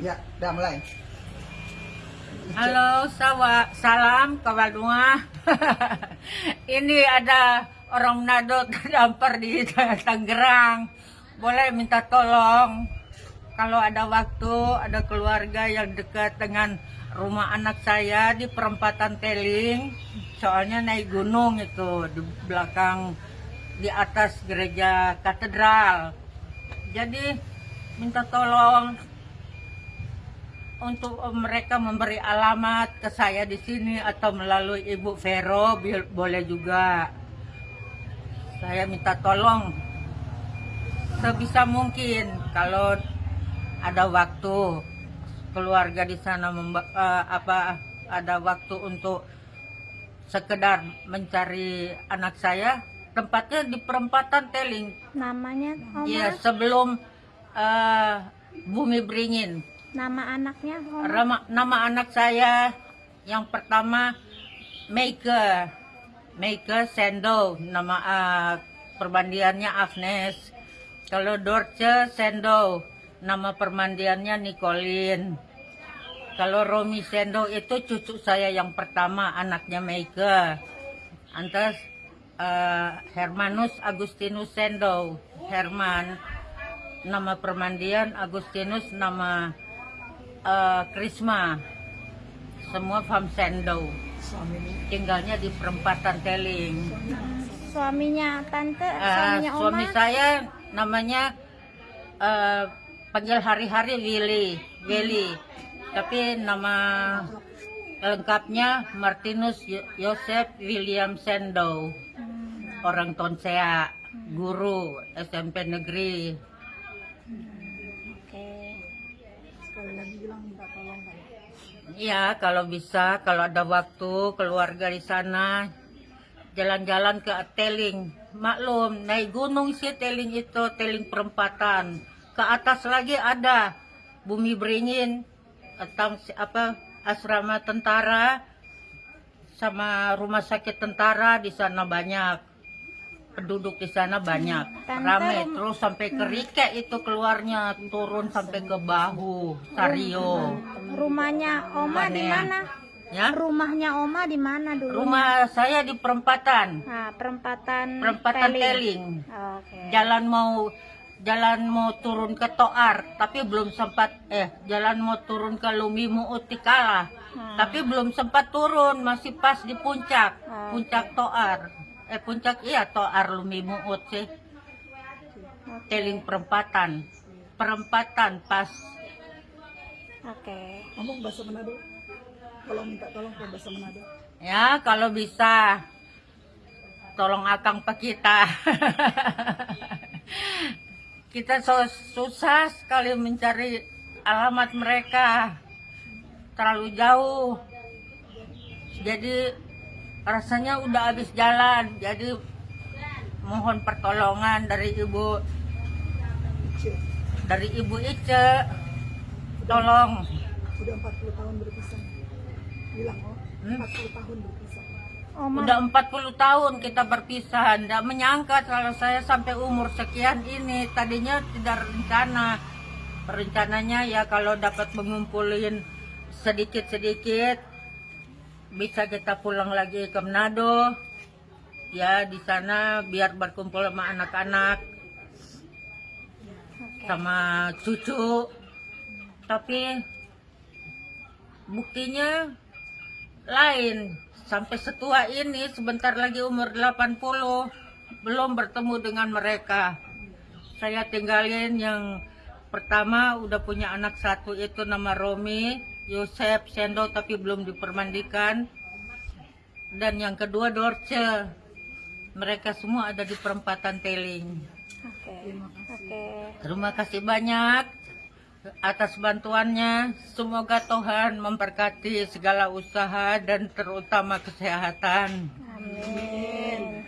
Ya, udah mulai. Halo, sawa, salam kawan rumah. Ini ada orang Manado terdampar di Tangerang. Boleh minta tolong. Kalau ada waktu, ada keluarga yang dekat dengan rumah anak saya di perempatan Teling. Soalnya naik gunung itu di belakang di atas gereja katedral. Jadi minta tolong untuk mereka memberi alamat ke saya di sini atau melalui Ibu Vero boleh juga. Saya minta tolong sebisa mungkin kalau ada waktu keluarga di sana memba- eh, apa ada waktu untuk sekedar mencari anak saya tempatnya di perempatan Teling Namanya Oma? ya sebelum eh, Bumi Beringin Nama anaknya? Rama- nama anak saya yang pertama Meike Meike Sendo nama ah, permandiannya Agnes. Kalau Dorce Sendo nama permandiannya Nicolin. Kalau Romi Sendo itu cucu saya yang pertama anaknya Meike antas ah, Hermanus Agustinus Sendo Herman nama permandian Agustinus nama eh, Krisma. Semua Fam Sendo tinggalnya di perempatan Teling Suaminya tante, Eh, suaminya Oma? suami saya namanya eh, panggil hari-hari Willy Willy tapi nama lengkapnya Martinus Yo- Yosef William Sendo Hmm, orang Tonsea guru SMP negeri Oke. Iya, kalau bisa, kalau ada waktu, keluarga di sana, jalan-jalan ke Teling. Maklum, naik gunung sih Teling itu, Teling perempatan. Ke atas lagi ada Bumi Beringin, atau apa asrama tentara, sama rumah sakit tentara di sana banyak. Penduduk di sana banyak, Tante, rame terus sampai ke Rike itu keluarnya turun sampai ke bahu, Sario. Rumahnya Oma di mana? Ya. Rumahnya Oma di mana dulu? Rumah saya di perempatan, Nah, perempatan perempatan Teling. Teling. Oke. Jalan mau jalan mau turun ke Toar, tapi belum sempat eh jalan mau turun ke Lumimu Utikala. Hmm. Tapi belum sempat turun, masih pas di puncak, Ah, puncak Toar. Eh puncak iya Toar Lumimu Ut sih. Teling perempatan. Perempatan pas Oke. Ngomong bahasa Manado. Kalau minta tolong ke bahasa Manado. Ya, kalau bisa tolong akang pak kita. kita so, susah sekali mencari alamat mereka. Terlalu jauh. Jadi rasanya udah habis jalan. Jadi mohon pertolongan dari Ibu dari Ibu Ice. Tolong. udah 40 tahun berpisah. Bilang, oh, Hmm? 40 tahun berpisah. Oma. Udah 40 tahun kita berpisah, Nggak menyangka kalau saya sampai umur sekian ini. Tadinya tidak rencana. Rencananya ya kalau dapat mengumpulin sedikit-sedikit, bisa kita pulang lagi ke Manado. Ya di sana biar berkumpul sama anak-anak, Oke. sama cucu. Tapi buktinya lain sampai setua ini sebentar lagi umur 80 belum bertemu dengan mereka saya tinggalin yang pertama udah punya anak satu itu nama Romi Yosef Sendo tapi belum dipermandikan dan yang kedua Dorce mereka semua ada di perempatan Teling Oke. Oke. Terima kasih banyak atas bantuannya. Semoga Tuhan memberkati segala usaha dan terutama kesehatan. Amin.